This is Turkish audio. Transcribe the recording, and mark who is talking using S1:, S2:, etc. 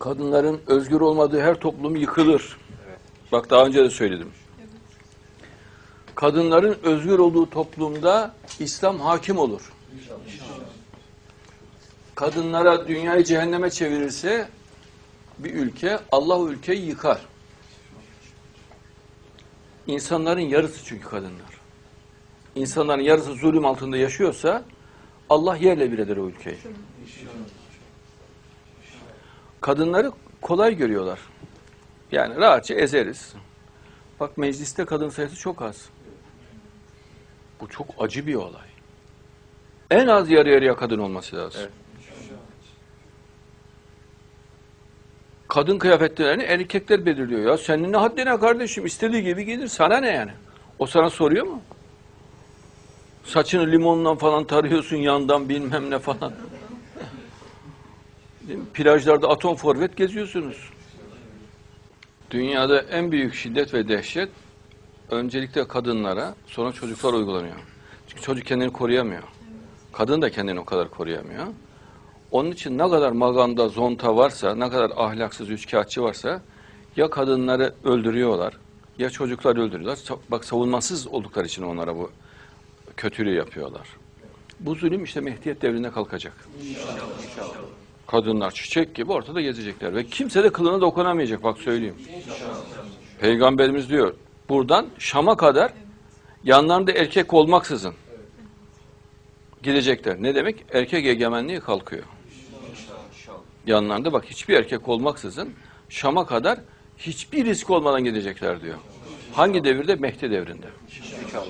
S1: Kadınların özgür olmadığı her toplum yıkılır. Bak daha önce de söyledim. Kadınların özgür olduğu toplumda İslam hakim olur. Kadınlara dünyayı cehenneme çevirirse bir ülke Allah o ülkeyi yıkar. İnsanların yarısı çünkü kadınlar. İnsanların yarısı zulüm altında yaşıyorsa Allah yerle bir eder o ülkeyi. Kadınları kolay görüyorlar. Yani rahatça ezeriz. Bak mecliste kadın sayısı çok az. Bu çok acı bir olay. En az yarı yarıya kadın olması lazım.
S2: Evet.
S1: Kadın kıyafetlerini erkekler belirliyor ya. Senin ne haddine kardeşim istediği gibi giydir. Sana ne yani? O sana soruyor mu? Saçını limonla falan tarıyorsun yandan bilmem ne falan. Plajlarda atom forvet geziyorsunuz. Dünyada en büyük şiddet ve dehşet öncelikle kadınlara sonra çocuklar uygulanıyor. Çünkü çocuk kendini koruyamıyor. Kadın da kendini o kadar koruyamıyor. Onun için ne kadar maganda, zonta varsa, ne kadar ahlaksız üçkağıtçı varsa ya kadınları öldürüyorlar ya çocuklar öldürüyorlar. Bak savunmasız oldukları için onlara bu kötülüğü yapıyorlar. Bu zulüm işte Mehdiyet devrinde kalkacak. Kadınlar çiçek gibi ortada gezecekler ve kimse de kılına dokunamayacak bak söyleyeyim. Peygamberimiz diyor buradan Şam'a kadar yanlarında erkek olmaksızın gidecekler. Ne demek? Erkek egemenliği kalkıyor. Yanlarında bak hiçbir erkek olmaksızın Şam'a kadar hiçbir risk olmadan gidecekler diyor. Hangi devirde? Mehdi devrinde.
S2: İnşallah.